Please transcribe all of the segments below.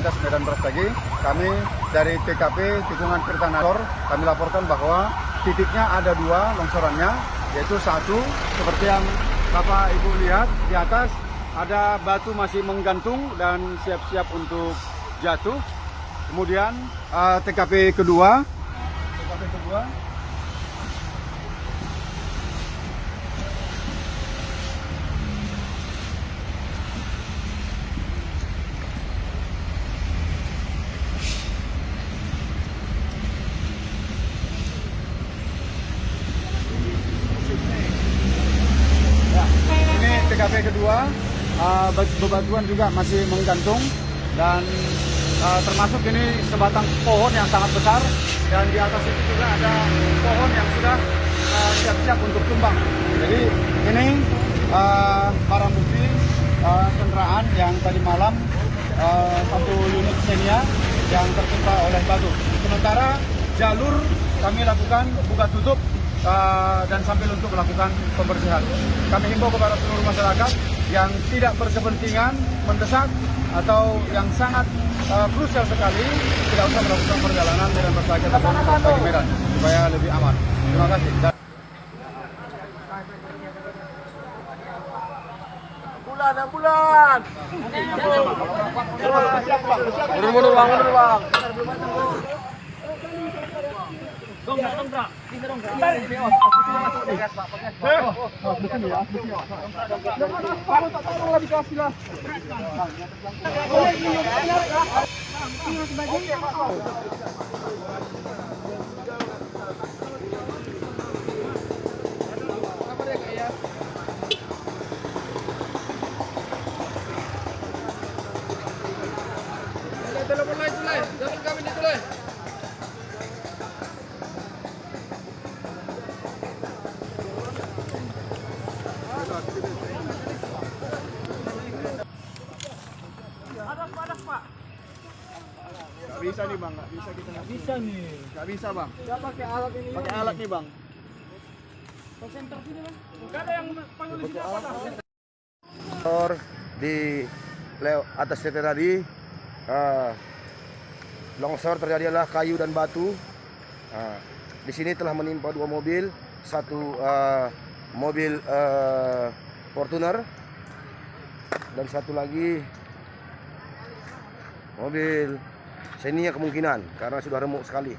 Lintas Medan Brastagi. Kami dari TKP Tikungan Kertanagor, kami laporkan bahwa titiknya ada dua longsorannya, yaitu satu seperti yang Bapak Ibu lihat di atas ada batu masih menggantung dan siap-siap untuk jatuh. Kemudian eh, TKP kedua, TKP kedua Ya, ini TKP kedua, uh, be- bebatuan juga masih menggantung dan uh, termasuk ini sebatang pohon yang sangat besar dan di atas itu juga ada pohon yang sudah uh, siap-siap untuk tumbang. Jadi ini uh, barang bukti uh, kendaraan yang tadi malam uh, satu unit Xenia yang tertimpa oleh batu. Sementara jalur kami lakukan buka tutup uh, dan sambil untuk melakukan pembersihan. Kami himbau kepada seluruh masyarakat yang tidak berkepentingan mendesak atau yang sangat uh, krusial sekali tidak usah melakukan perjalanan Medan Persagi ataupun bagi Medan supaya lebih aman. Terima kasih. Dan bulan, enam bulan. Mundur, mundur bang, mundur bang. Dongkrak, dongkrak. Bisa dongkrak. Gak bisa nih bang, gak bisa kita nggak bisa nih. Gak bisa bang. pakai alat ini. Pakai alat nih bang. Motor di leo- atas titik tadi eh, longsor terjadi adalah kayu dan batu. Ah, di sini telah menimpa dua mobil, satu eh, mobil eh, Fortuner dan satu lagi mobil Xenia kemungkinan karena sudah remuk sekali.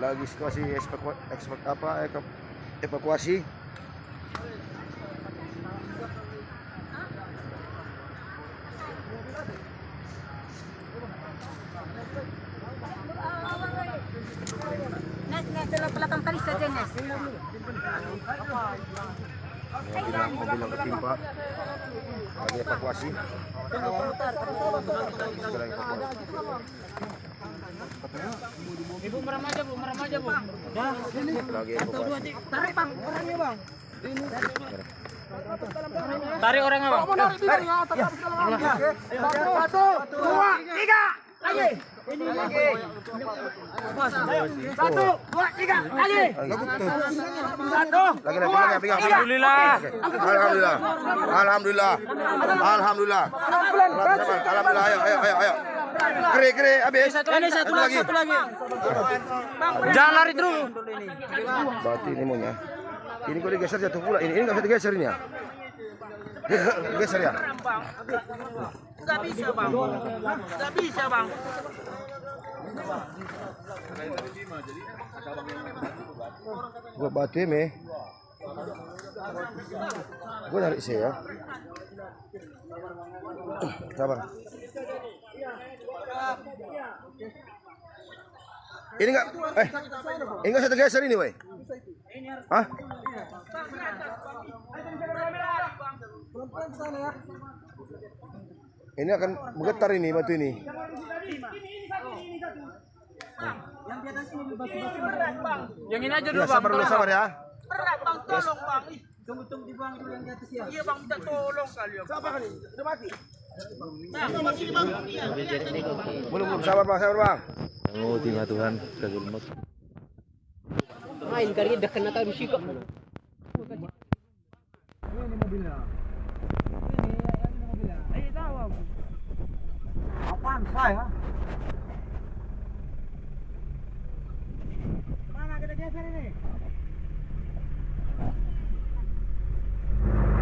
Lagi situasi evaku, evaku- apa evaku- evakuasi Nes, nes, dalam belakang kali saja, Nes. mobil yang mobil yang ketimpa lagi evakuasi segera evakuasi Ibu merem aja bu, merem aja bu. lagi evakuasi Tarik, Bang. Orangnya, Bang. Tarik orangnya bang. Satu, dua, tiga. Lagi. Ini lagi. Satu, dua, tiga. Lagi. Satu, lagi lagi pegang pegang. Alhamdulillah. Alhamdulillah alhamdulillah alhamdulillah alhamdulillah ayo ayo ayo ayo kere kere habis Ini satu lagi, satu lagi. Jangan lari terus. berarti ini maunya ini kok digeser jatuh pula ini ini nggak bisa digeser ini ya geser ya Gak bisa bang. Gak bisa bang. gua batu me gua narik sih ya sabar ini enggak eh ini enggak saya tergeser ini woi Hah? Ini akan bergetar ini batu ini. Yang ini aja Ya dulu bang. sabar dulu sabar ya. Berat bang, tolong bang. Tunggu tunggu dibuang dulu yang di atas ya. Iya bang, minta tolong kali ya. Siapa kan? Udah mati. Belum belum sabar bang sabar bang. Oh, tinggal Tuhan kagul mat. Main kali dah kena 饭菜啊。